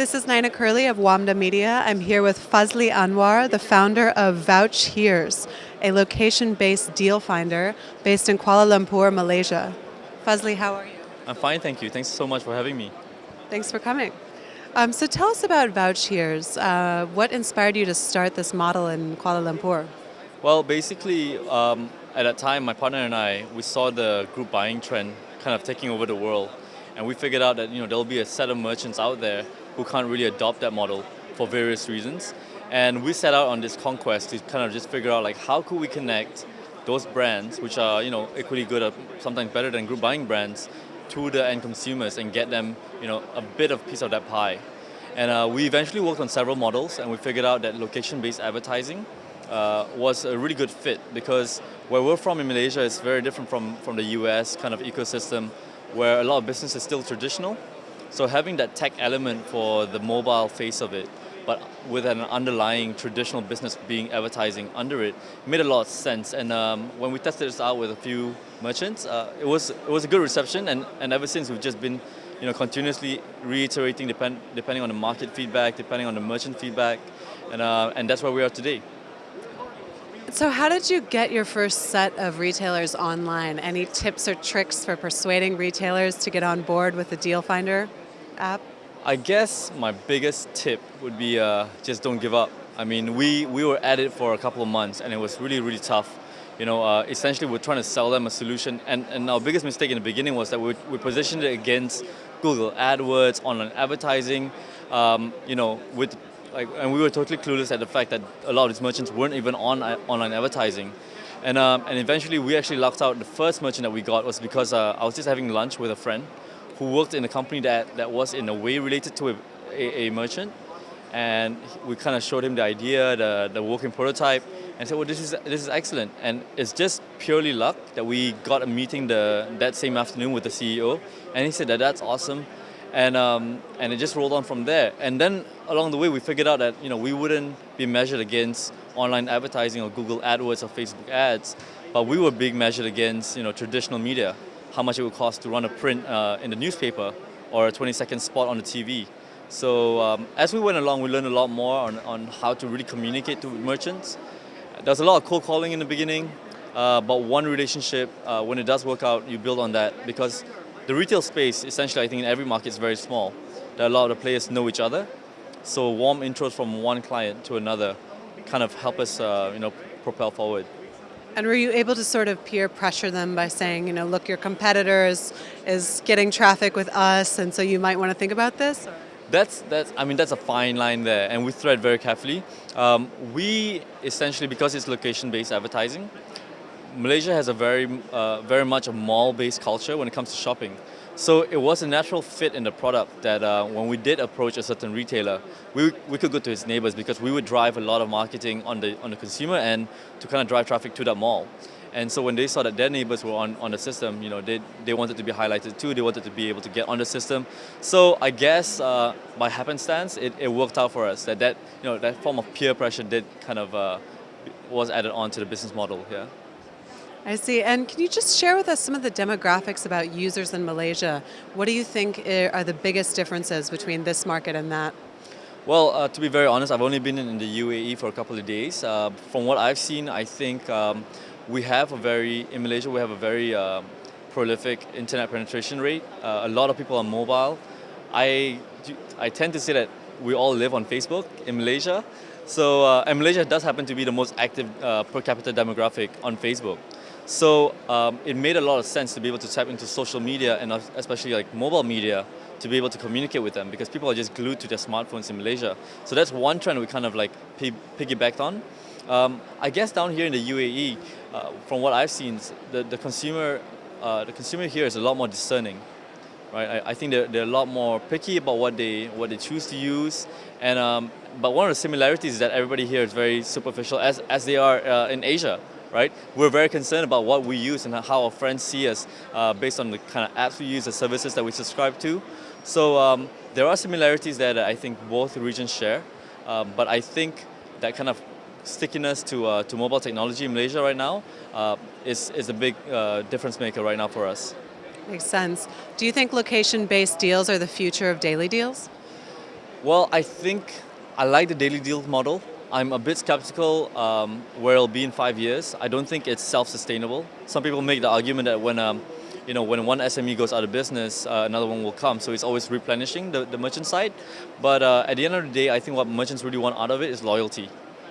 This is Nina Curley of WAMDA Media. I'm here with Fazli Anwar, the founder of Vouch Here's, a location-based deal finder based in Kuala Lumpur, Malaysia. Fazli, how are you? I'm fine, thank you. Thanks so much for having me. Thanks for coming. Um, so tell us about Vouch Here's. Uh, what inspired you to start this model in Kuala Lumpur? Well, basically, um, at that time, my partner and I, we saw the group buying trend kind of taking over the world. And we figured out that you know there'll be a set of merchants out there who can't really adopt that model for various reasons. And we set out on this conquest to kind of just figure out like how could we connect those brands, which are you know equally good or sometimes better than group buying brands, to the end consumers and get them you know a bit of piece of that pie. And uh, we eventually worked on several models and we figured out that location-based advertising uh, was a really good fit because where we're from in Malaysia is very different from, from the US kind of ecosystem where a lot of business is still traditional. So having that tech element for the mobile face of it, but with an underlying traditional business being advertising under it, made a lot of sense. And um, when we tested this out with a few merchants, uh, it was it was a good reception. And, and ever since we've just been, you know, continuously reiterating depend, depending on the market feedback, depending on the merchant feedback, and uh, and that's where we are today. So how did you get your first set of retailers online? Any tips or tricks for persuading retailers to get on board with the Deal Finder I guess my biggest tip would be uh, just don't give up. I mean, we, we were at it for a couple of months and it was really, really tough. You know, uh, essentially we're trying to sell them a solution and, and our biggest mistake in the beginning was that we, we positioned it against Google AdWords, online advertising, um, you know, with like, and we were totally clueless at the fact that a lot of these merchants weren't even on uh, online advertising. And, um, and eventually we actually locked out the first merchant that we got was because uh, I was just having lunch with a friend who worked in a company that, that was in a way related to a, a, a merchant. And we kind of showed him the idea, the, the working prototype, and said, well, this is, this is excellent. And it's just purely luck that we got a meeting the, that same afternoon with the CEO. And he said that that's awesome and um, and it just rolled on from there. And then along the way, we figured out that you know we wouldn't be measured against online advertising or Google AdWords or Facebook ads, but we were being measured against you know traditional media, how much it would cost to run a print uh, in the newspaper or a 20-second spot on the TV. So um, as we went along, we learned a lot more on, on how to really communicate to merchants. There's a lot of cold calling in the beginning, uh, but one relationship, uh, when it does work out, you build on that because the retail space, essentially, I think in every market is very small. Are a lot of the players know each other. So warm intros from one client to another kind of help us, uh, you know, propel forward. And were you able to sort of peer pressure them by saying, you know, look, your competitors is, getting traffic with us, and so you might want to think about this? That's, that's, I mean, that's a fine line there, and we thread very carefully. Um, we essentially, because it's location-based advertising, Malaysia has a very, uh, very much a mall-based culture when it comes to shopping. So it was a natural fit in the product that uh, when we did approach a certain retailer, we, we could go to his neighbors because we would drive a lot of marketing on the, on the consumer end to kind of drive traffic to that mall. And so when they saw that their neighbors were on, on the system, you know, they, they wanted to be highlighted too, they wanted to be able to get on the system. So I guess uh, by happenstance, it, it worked out for us that, that, you know, that form of peer pressure did kind of, uh, was added on to the business model, yeah. I see. And can you just share with us some of the demographics about users in Malaysia? What do you think are the biggest differences between this market and that? Well, uh, to be very honest, I've only been in the UAE for a couple of days. Uh, from what I've seen, I think um, we have a very, in Malaysia, we have a very uh, prolific internet penetration rate. Uh, a lot of people are mobile. I, I tend to say that we all live on Facebook in Malaysia. So, uh, and Malaysia does happen to be the most active uh, per capita demographic on Facebook. So um, it made a lot of sense to be able to tap into social media and especially like mobile media to be able to communicate with them because people are just glued to their smartphones in Malaysia. So that's one trend we kind of like piggybacked on. Um, I guess down here in the UAE, uh, from what I've seen, the, the consumer uh, the consumer here is a lot more discerning. Right? I, I, think they're, they're a lot more picky about what they what they choose to use. And um, but one of the similarities is that everybody here is very superficial as, as they are uh, in Asia right? We're very concerned about what we use and how our friends see us uh, based on the kind of apps we use, the services that we subscribe to. So um, there are similarities that I think both regions share, um, but I think that kind of stickiness to, uh, to mobile technology in Malaysia right now uh, is, is a big uh, difference maker right now for us. Makes sense. Do you think location-based deals are the future of daily deals? Well, I think I like the daily deal model. I'm a bit skeptical um, where it'll be in five years. I don't think it's self-sustainable. Some people make the argument that when um, you know, when one SME goes out of business, uh, another one will come. So it's always replenishing the, the merchant side. But uh, at the end of the day, I think what merchants really want out of it is loyalty.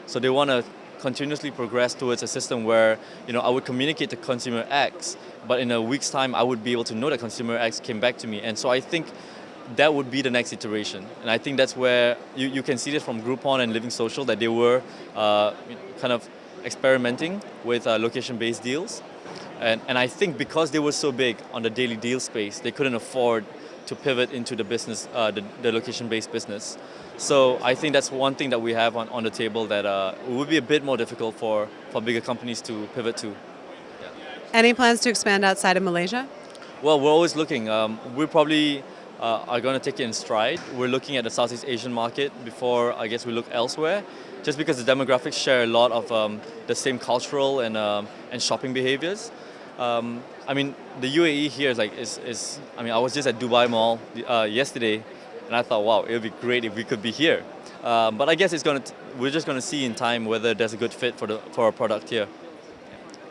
So they want to continuously progress towards a system where you know I would communicate to consumer X, but in a week's time I would be able to know that consumer X came back to me. And so I think that would be the next iteration. And I think that's where you, you can see this from Groupon and Living Social that they were uh, kind of experimenting with uh, location-based deals. And, and I think because they were so big on the daily deal space, they couldn't afford to pivot into the business, uh, the, the location-based business. So I think that's one thing that we have on, on the table that uh, would be a bit more difficult for, for bigger companies to pivot to. Any plans to expand outside of Malaysia? Well, we're always looking. Um, we probably uh, are going to take it in stride. We're looking at the Southeast Asian market before I guess we look elsewhere, just because the demographics share a lot of um, the same cultural and, um, and shopping behaviors. Um, I mean, the UAE here is like, is, is, I mean, I was just at Dubai Mall uh, yesterday and I thought, wow, it would be great if we could be here. Um, but I guess it's going to, we're just going to see in time whether there's a good fit for, the, for our product here.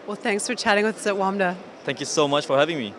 Well, thanks for chatting with us at WAMDA. Thank you so much for having me.